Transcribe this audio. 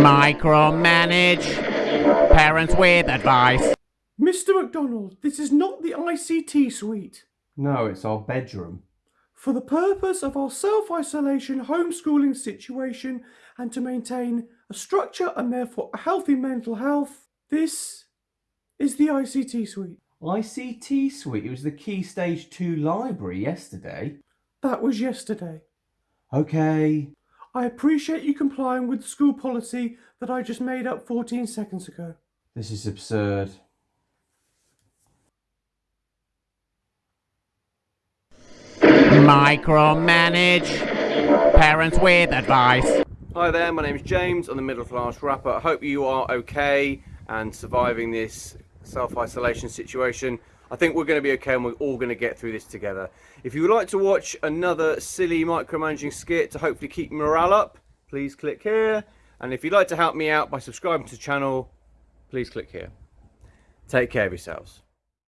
Micromanage. Parents with advice. Mr. McDonald, this is not the ICT suite. No, it's our bedroom. For the purpose of our self isolation homeschooling situation and to maintain a structure and therefore a healthy mental health, this is the ICT suite. ICT suite. It was the Key Stage 2 library yesterday. That was yesterday. Okay. I appreciate you complying with the school policy that I just made up 14 seconds ago. This is absurd. Micromanage. Parents with advice. Hi there, my name is James. I'm the middle class rapper. I hope you are okay and surviving this self isolation situation. I think we're going to be okay and we're all going to get through this together. If you would like to watch another silly micromanaging skit to hopefully keep morale up, please click here. And if you'd like to help me out by subscribing to the channel, please click here. Take care of yourselves.